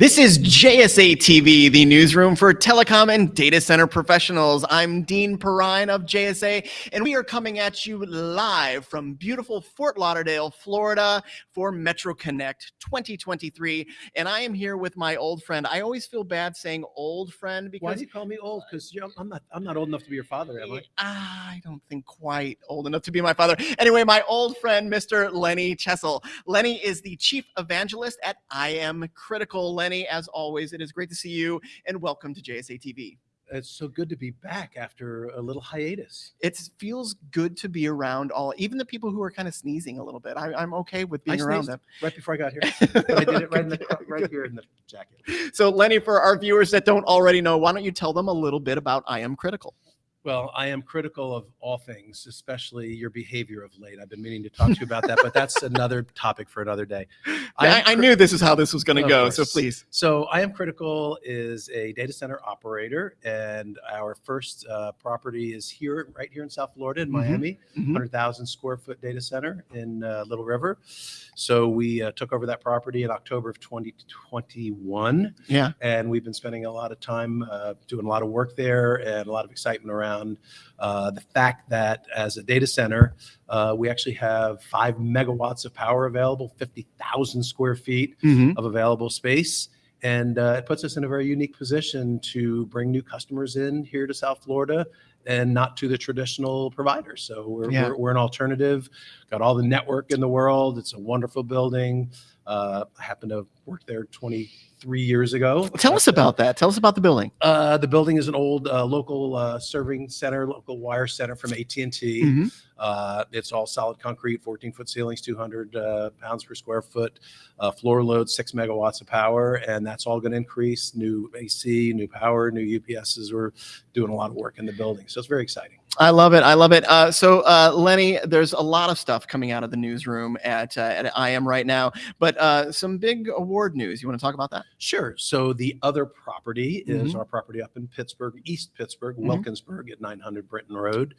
This is JSA TV, the newsroom for telecom and data center professionals. I'm Dean Perrine of JSA, and we are coming at you live from beautiful Fort Lauderdale, Florida for Metro Connect 2023. And I am here with my old friend. I always feel bad saying old friend because Why do you call me old? Because I'm not. I'm not old enough to be your father, am I? Ah, I don't think quite old enough to be my father. Anyway, my old friend, Mr. Lenny Chessel. Lenny is the chief evangelist at I Am Critical. Lenny, as always, it is great to see you and welcome to JSA TV. It's so good to be back after a little hiatus. It feels good to be around all, even the people who are kind of sneezing a little bit. I, am okay with being around them. right before I got here. But I did it right in the right here in the jacket. So, Lenny, for our viewers that don't already know, why don't you tell them a little bit about I Am Critical? Well, I am critical of all things, especially your behavior of late. I've been meaning to talk to you about that, but that's another topic for another day. I, I knew this is how this was going to go, so please. So I am critical is a data center operator, and our first uh, property is here, right here in South Florida, in Mhm. Miami. Mhm. 100,000 square foot data center in uh, Little River. So we uh, took over that property in October of 2021, Yeah. and we've been spending a lot of time uh, doing a lot of work there and a lot of excitement around uh, the fact that as a data center, uh, we actually have five megawatts of power available, 50,000 square feet Mhm. of available space. And uh, it puts us in a very unique position to bring new customers in here to South Florida and not to the traditional providers. So we're, Yeah. we're, we're an alternative, got all the network in the world. It's a wonderful building. Uh, I happen to work there 23 years ago. Tell us about that. Tell us about the building. Uh, the building is an old uh, local uh, serving center, local wire center from AT&T. Mhm. Uh, it's all solid concrete, 14 foot ceilings, 200 uh, pounds per square foot, uh, floor load, six megawatts of power, and that's all going to increase. New AC, new power, new UPSs. We're doing a lot of work in the building, so it's very exciting. I love it. I love it. Uh, so, uh, Lenny, there's a lot of stuff coming out of the newsroom at, uh, at IM right now, but uh, some big award news. You want to talk about that? Sure. So the other property is Mhm. our property up in Pittsburgh, East Pittsburgh, Mhm. Wilkinsburg at 900 Britton Road.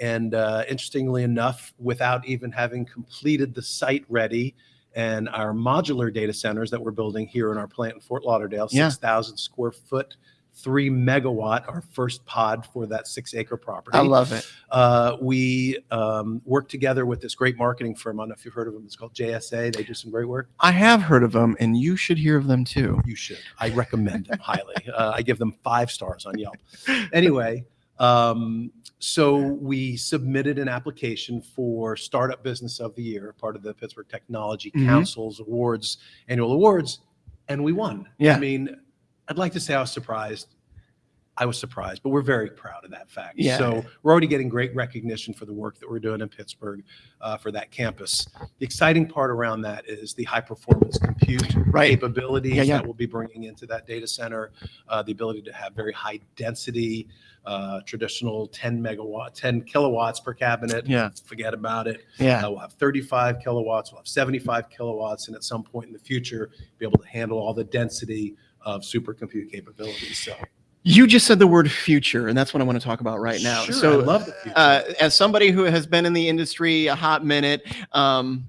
And uh, interestingly enough, without even having completed the site ready and our modular data centers that we're building here in our plant in Fort Lauderdale, Yeah. 6,000 square foot, three megawatt, our first pod for that six acre property. I love it. uh, we um, work together with this great marketing firm. I don't know if you've heard of them. It's called JSA. They do some great work. I have heard of them, and you should hear of them too. You should. I recommend them highly. Uh, I give them five stars on Yelp. Anyway, um, so we submitted an application for Startup Business of the Year, part of the Pittsburgh Technology Mhm. Council's awards, annual awards, and we won. Yeah. I mean, I'd like to say I was surprised. I was surprised, but we're very proud of that fact. Yeah. So we're already getting great recognition for the work that we're doing in Pittsburgh uh, for that campus. The exciting part around that is the high performance compute Right. capabilities Yeah, yeah. that we'll be bringing into that data center, uh, the ability to have very high density, uh, traditional 10 megawatt, 10 kilowatts per cabinet. Yeah. Forget about it. Yeah. Uh, we'll have 35 kilowatts, we'll have 75 kilowatts, and at some point in the future, be able to handle all the density of supercompute capabilities. So, You just said the word future, and that's what I want to talk about right now. Sure, so, I love the future. uh, as somebody who has been in the industry a hot minute, um,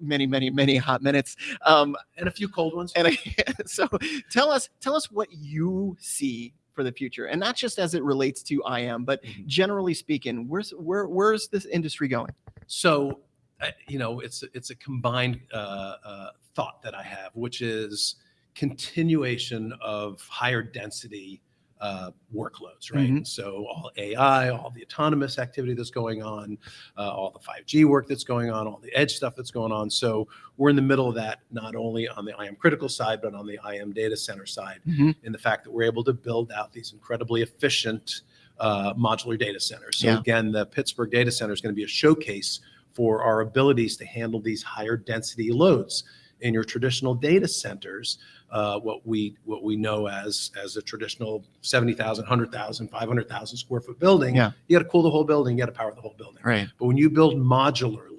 many, many, many hot minutes, um, and a few cold ones. and I, so tell us, tell us what you see for the future, and not just as it relates to IM, but Mhm. generally speaking, where's where where's this industry going? So, uh, you know, it's it's a combined uh, uh, thought that I have, which is continuation of higher density uh, workloads, right? Mhm. So all AI, all the autonomous activity that's going on, uh, all the 5G work that's going on, all the edge stuff that's going on. So we're in the middle of that, not only on the IM critical side, but on the IM data center side, in the fact that we're able to build out these incredibly efficient uh, modular data centers. So Yeah. again, the Pittsburgh data center is going to be a showcase for our abilities to handle these higher density loads. In your traditional data centers, uh, what we what we know as as a traditional 70,000, 100,000, 500,000 square foot building, Yeah. you got to cool the whole building, you got to power the whole building. Right. But when you build modularly,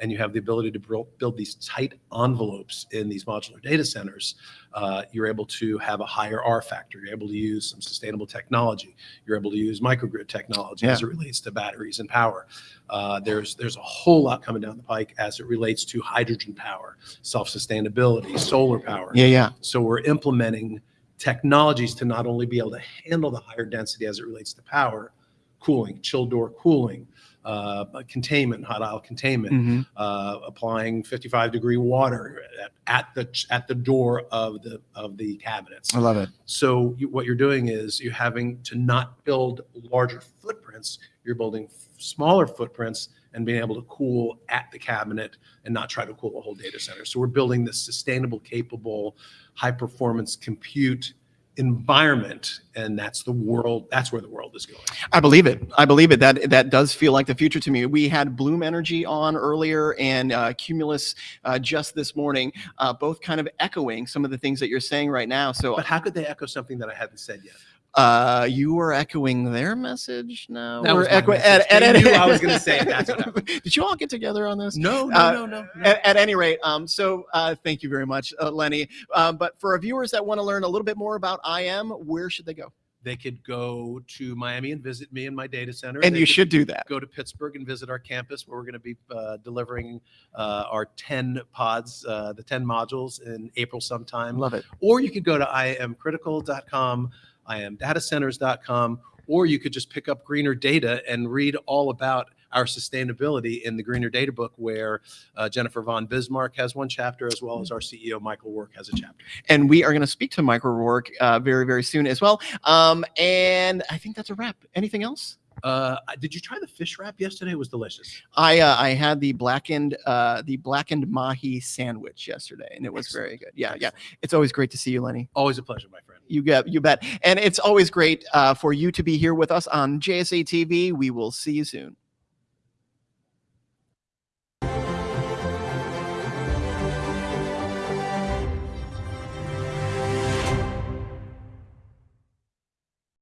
and you have the ability to build, these tight envelopes in these modular data centers, uh, you're able to have a higher R factor. You're able to use some sustainable technology. You're able to use microgrid technology as it relates to batteries and power. Uh, there's there's a whole lot coming down the pike as it relates to hydrogen power, self-sustainability, solar power. Yeah, yeah. So we're implementing technologies to not only be able to handle the higher density as it relates to power, cooling, chill door cooling, uh, containment, hot aisle containment, Mhm. uh, applying 55 degree water at, at the at the door of the of the cabinets. I love it. So you, what you're doing is you're having to not build larger footprints. You're building f- smaller footprints and being able to cool at the cabinet and not try to cool a whole data center. So we're building this sustainable, capable, high performance compute environment, and that's the world. That's where the world is going. I believe it. I believe it. That that does feel like the future to me. We had Bloom Energy on earlier and uh, Cumulus uh, just this morning, uh, both kind of echoing some of the things that you're saying right now. So But how could they echo something that I haven't said yet? Uh, you were echoing their message. No, That was my echoing. message. They knew I was gonna say. That's what. Did you all get together on this? No, Uh, no, no, no. At, at any rate, um, so uh, thank you very much, uh, Lenny. Um, but for our viewers that want to learn a little bit more about IM, where should they go? They could go to Miami and visit me in my data center. And They you should do that. go to Pittsburgh and visit our campus where we're going to be uh, delivering uh, our 10 pods, uh, the 10 modules in April sometime. Love it. Or you could go to iamcritical.com, iamdatacenters.com, or you could just pick up Greener Data and read all about our sustainability in the Greener Data book, where uh, Jennifer von Bismarck has one chapter, as well as our CEO Michael Work has a chapter. and we are going to speak to Michael Work uh, very, very soon as well. Um, and I think that's a wrap. Anything else? Uh, did you try the fish wrap yesterday? It was delicious. I uh, I had the blackened uh, the blackened mahi sandwich yesterday, and it was Excellent. very good. Yeah, yeah. It's always great to see you, Lenny. Always a pleasure, my friend. You get you bet. And it's always great uh, for you to be here with us on JSA TV. We will see you soon.